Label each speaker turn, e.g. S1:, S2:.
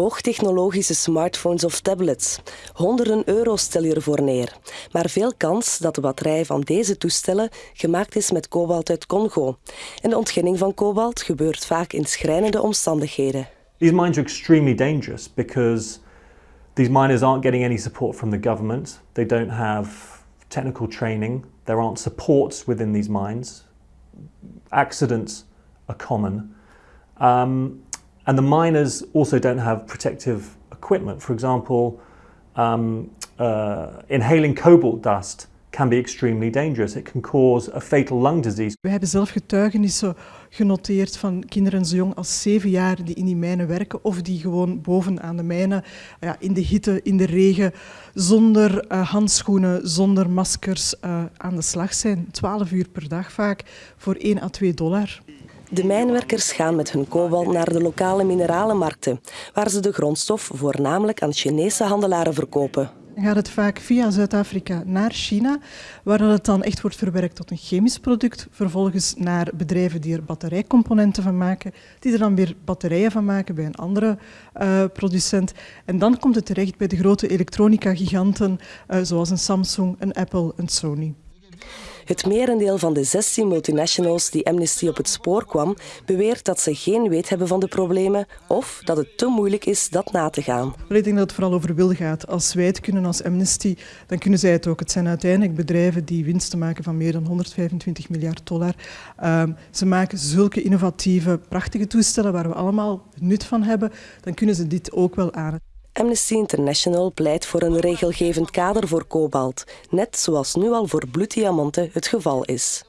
S1: Hoogtechnologische smartphones of tablets. Honderden euro's stel je ervoor neer. Maar veel kans dat de batterij van deze toestellen gemaakt is met kobalt uit Congo. En de ontginning van kobalt gebeurt vaak in schrijnende omstandigheden.
S2: These mines are extremely dangerous because these miners aren't getting any support from the government. They don't have technical training. There aren't supports within these mines. Accidents are common. Um, and the miners also don't have protective equipment. For example, um, uh, inhaling cobalt dust can be extremely dangerous. It can cause a fatal lung disease.
S3: We hebben zelf getuigenissen genoteerd van kinderen zo jong als zeven jaar die in die mijnen werken of die gewoon boven aan de mijnen, ja, in de hitte, in de regen, zonder uh, handschoenen, zonder maskers uh, aan de slag zijn. 12 uur per dag vaak voor 1 à 2 dollar.
S1: De mijnwerkers gaan met hun kobalt naar de lokale mineralenmarkten, waar ze de grondstof voornamelijk aan Chinese handelaren verkopen.
S3: Dan gaat het vaak via Zuid-Afrika naar China, waar het dan echt wordt verwerkt tot een chemisch product. Vervolgens naar bedrijven die er batterijcomponenten van maken, die er dan weer batterijen van maken bij een andere uh, producent. En dan komt het terecht bij de grote elektronica-giganten, uh, zoals een Samsung, een Apple, een Sony.
S1: Het merendeel van de 16 multinationals die Amnesty op het spoor kwam, beweert dat ze geen weet hebben van de problemen of dat het te moeilijk is dat na te gaan.
S3: Ik denk dat het vooral over wil gaat. Als wij het kunnen als Amnesty, dan kunnen zij het ook. Het zijn uiteindelijk bedrijven die winsten maken van meer dan 125 miljard dollar. Um, ze maken zulke innovatieve, prachtige toestellen waar we allemaal nut van hebben. Dan kunnen ze dit ook wel aan.
S1: Amnesty International pleit voor een regelgevend kader voor kobalt, net zoals nu al voor bloeddiamanten het geval is.